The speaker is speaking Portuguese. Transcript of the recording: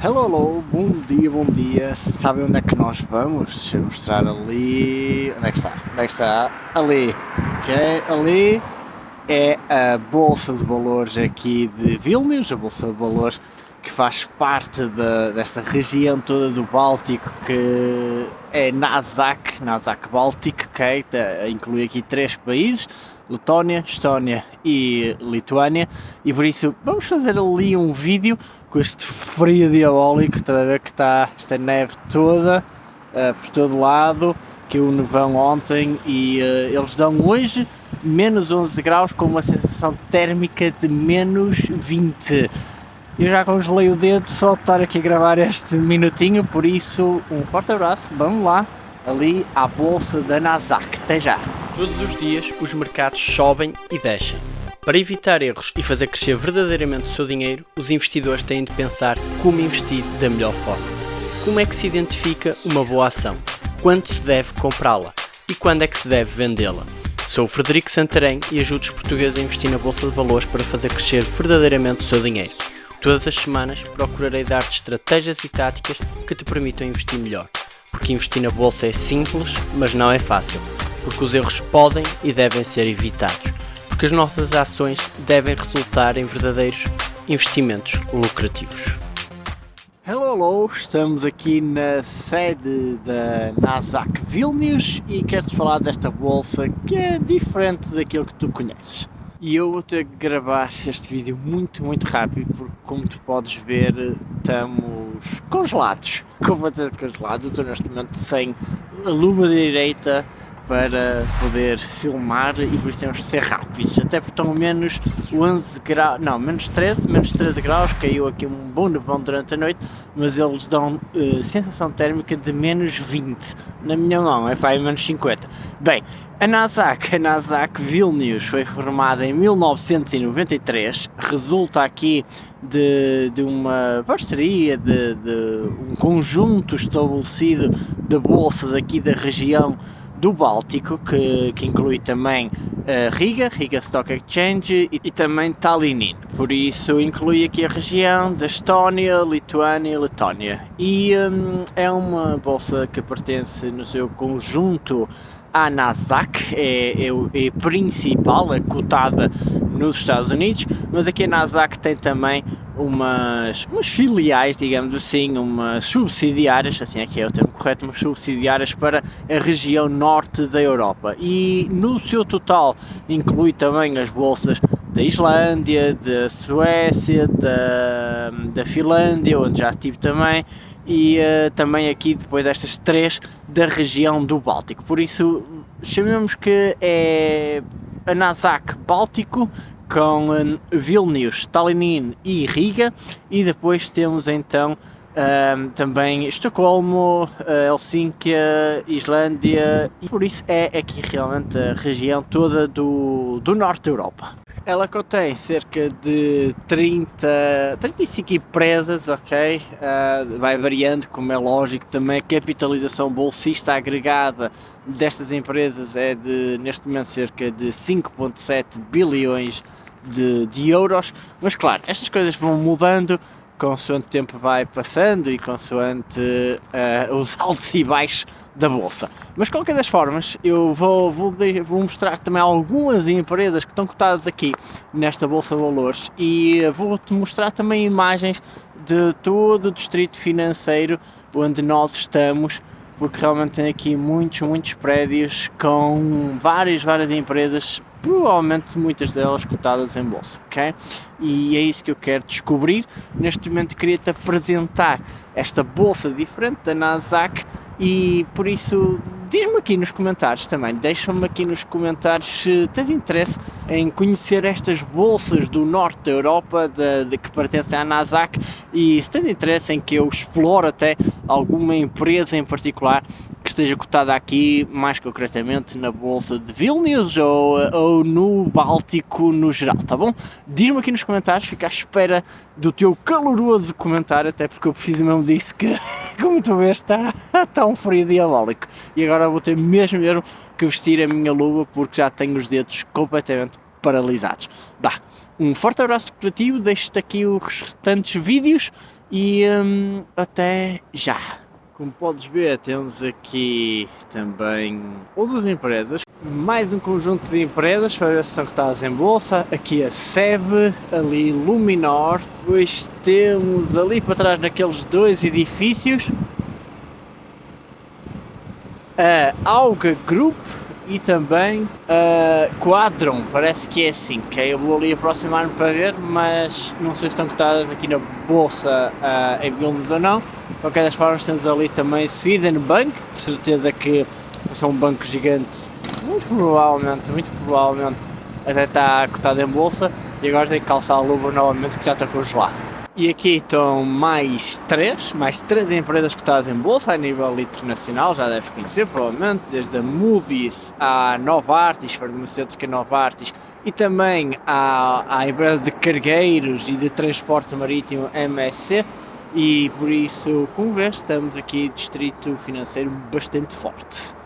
Hello, hello, bom dia, bom dia. Sabem onde é que nós vamos? Deixa eu mostrar ali. Onde é que está? Onde é que está? Ali. Ok, ali é a Bolsa de Valores aqui de Vilnius, a Bolsa de Valores que faz parte de, desta região toda do Báltico, que é Nazak, Nazak Báltico, ok? Tá, inclui aqui três países, Letónia, Estónia e Lituânia, e por isso vamos fazer ali um vídeo com este frio diabólico, está a ver que está esta neve toda uh, por todo lado, que o nevão ontem, e uh, eles dão hoje menos 11 graus com uma sensação térmica de menos 20 eu já congelei o dedo só de estar aqui a gravar este minutinho, por isso um forte abraço, vamos lá, ali à bolsa da Nasdaq, até já! Todos os dias os mercados sobem e descem. Para evitar erros e fazer crescer verdadeiramente o seu dinheiro, os investidores têm de pensar como investir da melhor forma. Como é que se identifica uma boa ação? Quando se deve comprá-la? E quando é que se deve vendê-la? Sou o Frederico Santarém e ajudo os portugueses a investir na Bolsa de Valores para fazer crescer verdadeiramente o seu dinheiro. Todas as semanas procurarei dar-te estratégias e táticas que te permitam investir melhor. Porque investir na bolsa é simples, mas não é fácil. Porque os erros podem e devem ser evitados. Porque as nossas ações devem resultar em verdadeiros investimentos lucrativos. Hello, hello, estamos aqui na sede da Nasdaq Vilnius e quero-te falar desta bolsa que é diferente daquilo que tu conheces e eu vou ter que gravar este vídeo muito, muito rápido porque como tu podes ver estamos congelados, dizer congelados, eu estou neste momento sem a luva direita para poder filmar e por isso temos de ser rápidos, até porque estão menos 11 graus, não, menos 13, menos 13 graus, caiu aqui um bom nevão durante a noite, mas eles dão uh, sensação térmica de menos 20, na minha mão é para menos 50. Bem, a Nasdaq, a Nasdaq Vilnius foi formada em 1993, resulta aqui de, de uma parceria, de, de um conjunto estabelecido de bolsas aqui da região do Báltico, que, que inclui também uh, Riga, Riga Stock Exchange e, e, também Tallinn. Por isso inclui aqui a região da Estónia, Lituânia e Letónia. E um, é uma bolsa que pertence no seu conjunto à Nasdaq, é, é, é principal, é cotada nos Estados Unidos, mas aqui a Nasdaq tem também umas, umas filiais, digamos assim, umas subsidiárias, assim é que é o termo correto, umas subsidiárias para a região norte da Europa. E no seu total inclui também as bolsas da Islândia, da Suécia, da, da Finlândia, onde já estive também, e uh, também aqui depois destas três da região do Báltico. Por isso chamemos que é a Nasdaq Báltico com um, Vilnius, Tallinn e Riga e depois temos então um, também Estocolmo, Helsinki, Islândia e por isso é aqui realmente a região toda do, do norte da Europa. Ela contém cerca de 30, 35 empresas, ok? Uh, vai variando, como é lógico, também. A capitalização bolsista agregada destas empresas é de, neste momento, cerca de 5.7 bilhões de, de euros, mas claro, estas coisas vão mudando consoante o tempo vai passando e consoante uh, os altos e baixos da bolsa. Mas qualquer das formas, eu vou, vou, vou, mostrar também algumas empresas que estão cotadas aqui nesta bolsa de valores e vou-te mostrar também imagens de todo o distrito financeiro onde nós estamos porque realmente tem aqui muitos, muitos prédios com várias, várias empresas provavelmente muitas delas cotadas em bolsa, ok? E é isso que eu quero descobrir. Neste momento queria-te apresentar esta bolsa diferente da Nasdaq e por isso diz-me aqui nos comentários também, deixa-me aqui nos comentários se tens interesse em conhecer estas bolsas do norte da Europa de, de que pertencem à Nasdaq e se tens interesse em que eu explore até alguma empresa em particular esteja cotada aqui, mais concretamente na bolsa de Vilnius ou, ou no Báltico no geral, tá bom? Diz-me aqui nos comentários, fico à espera do teu caloroso comentário, até porque eu preciso mesmo disso que, como tu vês, está, está um frio diabólico. E agora vou ter mesmo, mesmo que vestir a minha luva porque já tenho os dedos completamente paralisados. Bah, Um forte abraço corporativo, deixo-te aqui os restantes vídeos e hum, até já! Como podes ver, temos aqui também outras empresas, mais um conjunto de empresas para ver se estão cotadas em bolsa. Aqui a SEB, ali Luminor, depois temos ali para trás naqueles dois edifícios a Auga Group e também Quadron, parece que é assim, que eu vou ali aproximar-me para ver, mas não sei se estão cotadas aqui na bolsa uh, em Vilnius ou não. De qualquer das formas temos ali também Sweden Bank, de certeza que são um banco gigante, muito provavelmente, muito provavelmente até está cotado em bolsa e agora tem que calçar a luva novamente que já está congelado. E aqui estão mais três, mais três empresas cotadas em bolsa a nível internacional, já deves conhecer provavelmente, desde a Moody's à Novartis, farmacêutica Novartis, e também à, à empresa de cargueiros e de transporte marítimo MSC, e por isso, como vês, estamos aqui distrito financeiro bastante forte.